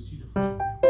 aussi de